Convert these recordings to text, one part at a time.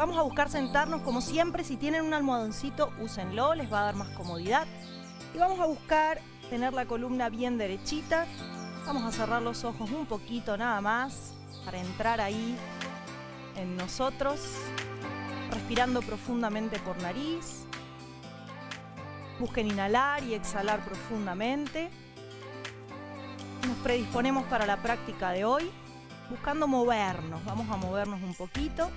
Vamos a buscar sentarnos como siempre. Si tienen un almohadoncito, úsenlo, les va a dar más comodidad. Y vamos a buscar tener la columna bien derechita. Vamos a cerrar los ojos un poquito nada más para entrar ahí en nosotros. Respirando profundamente por nariz. Busquen inhalar y exhalar profundamente. Nos predisponemos para la práctica de hoy, buscando movernos. Vamos a movernos un poquito.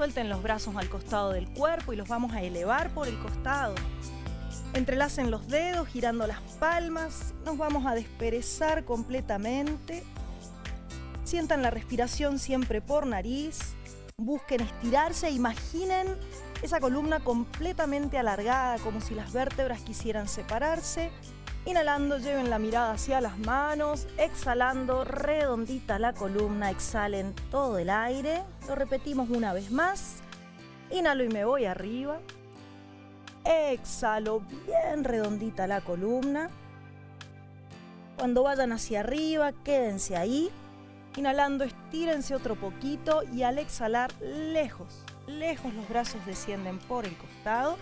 Suelten los brazos al costado del cuerpo y los vamos a elevar por el costado. Entrelacen los dedos, girando las palmas. Nos vamos a desperezar completamente. Sientan la respiración siempre por nariz. Busquen estirarse imaginen esa columna completamente alargada, como si las vértebras quisieran separarse. Inhalando, lleven la mirada hacia las manos. Exhalando, redondita la columna. Exhalen todo el aire. Lo repetimos una vez más. Inhalo y me voy arriba. Exhalo, bien redondita la columna. Cuando vayan hacia arriba, quédense ahí. Inhalando, estírense otro poquito y al exhalar, lejos, lejos los brazos descienden por el costado.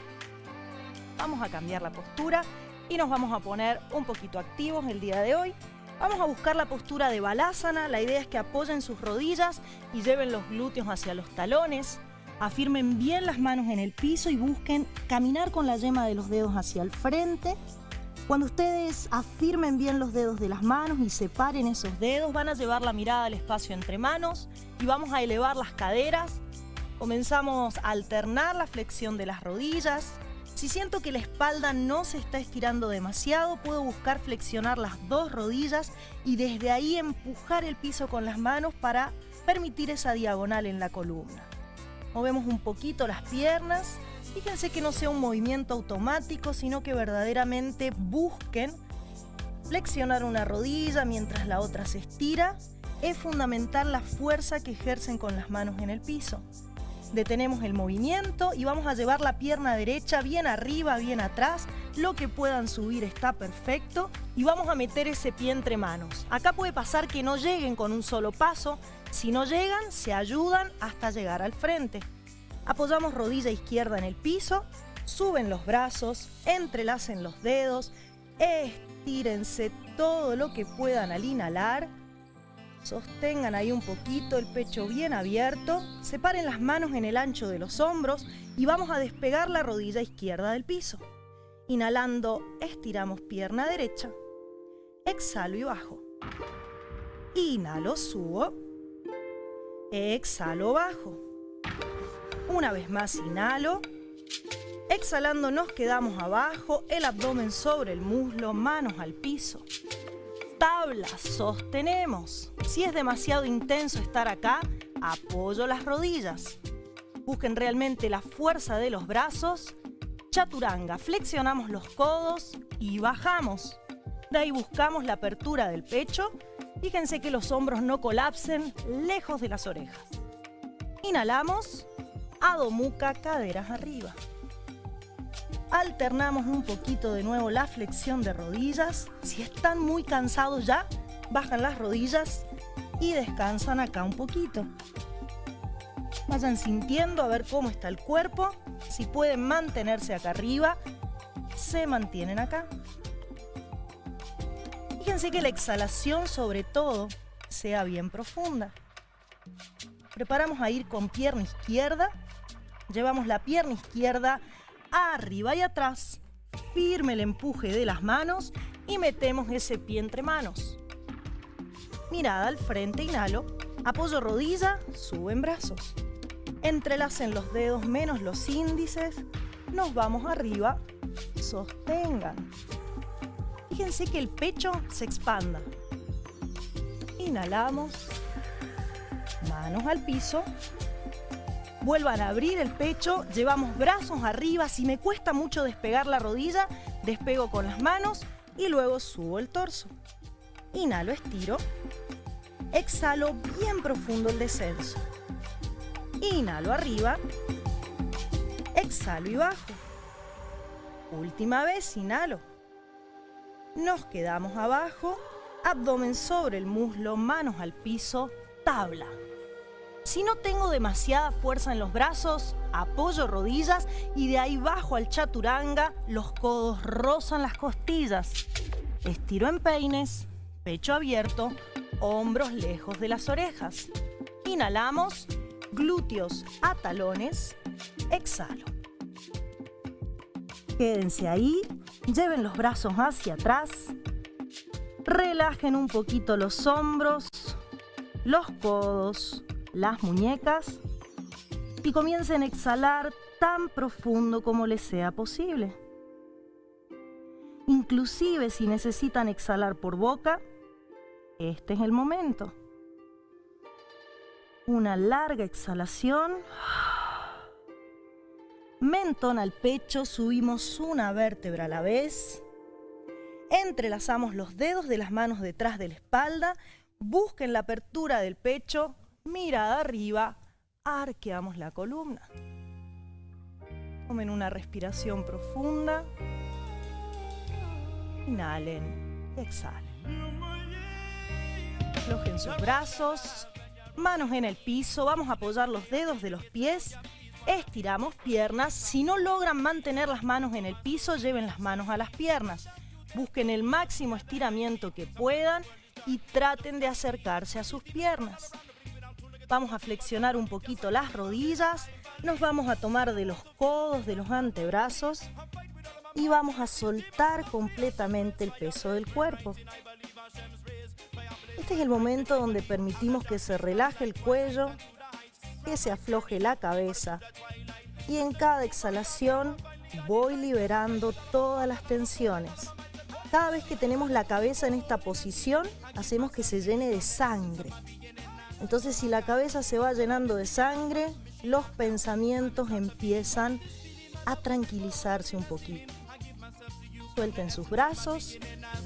Vamos a cambiar la postura y nos vamos a poner un poquito activos el día de hoy. Vamos a buscar la postura de Balasana. La idea es que apoyen sus rodillas y lleven los glúteos hacia los talones. Afirmen bien las manos en el piso y busquen caminar con la yema de los dedos hacia el frente. Cuando ustedes afirmen bien los dedos de las manos y separen esos dedos, van a llevar la mirada al espacio entre manos y vamos a elevar las caderas. Comenzamos a alternar la flexión de las rodillas, si siento que la espalda no se está estirando demasiado, puedo buscar flexionar las dos rodillas y desde ahí empujar el piso con las manos para permitir esa diagonal en la columna. Movemos un poquito las piernas. Fíjense que no sea un movimiento automático, sino que verdaderamente busquen flexionar una rodilla mientras la otra se estira. Es fundamental la fuerza que ejercen con las manos en el piso detenemos el movimiento y vamos a llevar la pierna derecha bien arriba, bien atrás. Lo que puedan subir está perfecto y vamos a meter ese pie entre manos. Acá puede pasar que no lleguen con un solo paso. Si no llegan, se ayudan hasta llegar al frente. Apoyamos rodilla izquierda en el piso, suben los brazos, entrelacen los dedos, estírense todo lo que puedan al inhalar Sostengan ahí un poquito el pecho bien abierto. Separen las manos en el ancho de los hombros y vamos a despegar la rodilla izquierda del piso. Inhalando, estiramos pierna derecha. Exhalo y bajo. Inhalo, subo. Exhalo, bajo. Una vez más, inhalo. Exhalando nos quedamos abajo, el abdomen sobre el muslo, manos al piso tabla, sostenemos. Si es demasiado intenso estar acá, apoyo las rodillas. Busquen realmente la fuerza de los brazos. Chaturanga, flexionamos los codos y bajamos. De ahí buscamos la apertura del pecho. Fíjense que los hombros no colapsen lejos de las orejas. Inhalamos, Adho Mukha, caderas arriba. Alternamos un poquito de nuevo la flexión de rodillas. Si están muy cansados ya, bajan las rodillas y descansan acá un poquito. Vayan sintiendo a ver cómo está el cuerpo. Si pueden mantenerse acá arriba, se mantienen acá. Fíjense que la exhalación sobre todo sea bien profunda. Preparamos a ir con pierna izquierda. Llevamos la pierna izquierda arriba y atrás. Firme el empuje de las manos y metemos ese pie entre manos. Mirada al frente, inhalo. Apoyo rodilla, suben brazos. Entrelacen los dedos menos los índices. Nos vamos arriba. Sostengan. Fíjense que el pecho se expanda. Inhalamos. Manos al piso. Vuelvan a abrir el pecho, llevamos brazos arriba. Si me cuesta mucho despegar la rodilla, despego con las manos y luego subo el torso. Inhalo, estiro. Exhalo bien profundo el descenso. Inhalo arriba. Exhalo y bajo. Última vez, inhalo. Nos quedamos abajo, abdomen sobre el muslo, manos al piso, tabla. Si no tengo demasiada fuerza en los brazos, apoyo rodillas y de ahí bajo al chaturanga, los codos rozan las costillas. Estiro en peines, pecho abierto, hombros lejos de las orejas. Inhalamos, glúteos a talones, exhalo. Quédense ahí, lleven los brazos hacia atrás, relajen un poquito los hombros, los codos, las muñecas y comiencen a exhalar tan profundo como les sea posible. Inclusive si necesitan exhalar por boca, este es el momento. Una larga exhalación. Mentón al pecho, subimos una vértebra a la vez. Entrelazamos los dedos de las manos detrás de la espalda. Busquen la apertura del pecho. Mirada arriba. Arqueamos la columna. Tomen una respiración profunda. Inhalen exhalen. Aflojen sus brazos, manos en el piso, vamos a apoyar los dedos de los pies, estiramos piernas. Si no logran mantener las manos en el piso, lleven las manos a las piernas. Busquen el máximo estiramiento que puedan y traten de acercarse a sus piernas. Vamos a flexionar un poquito las rodillas, nos vamos a tomar de los codos, de los antebrazos y vamos a soltar completamente el peso del cuerpo. Este es el momento donde permitimos que se relaje el cuello, que se afloje la cabeza y en cada exhalación voy liberando todas las tensiones. Cada vez que tenemos la cabeza en esta posición, hacemos que se llene de sangre. Entonces si la cabeza se va llenando de sangre, los pensamientos empiezan a tranquilizarse un poquito. Suelten sus brazos.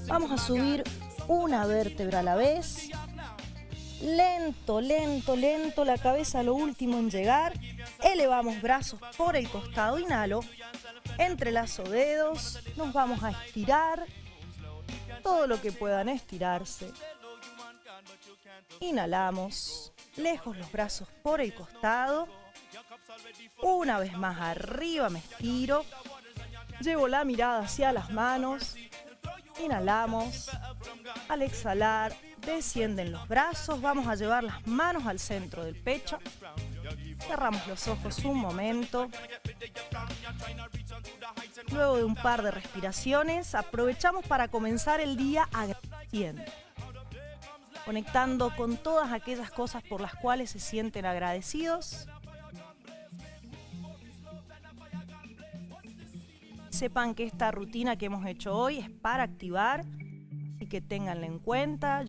Vamos a subir una vértebra a la vez. Lento, lento, lento, la cabeza lo último en llegar. Elevamos brazos por el costado, inhalo. Entrelazo dedos, nos vamos a estirar. Todo lo que puedan estirarse. Inhalamos, lejos los brazos por el costado. Una vez más arriba me estiro. Llevo la mirada hacia las manos. Inhalamos. Al exhalar, descienden los brazos. Vamos a llevar las manos al centro del pecho. Cerramos los ojos un momento. Luego de un par de respiraciones, aprovechamos para comenzar el día agradeciendo. Conectando con todas aquellas cosas por las cuales se sienten agradecidos. Sepan que esta rutina que hemos hecho hoy es para activar, así que ténganla en cuenta.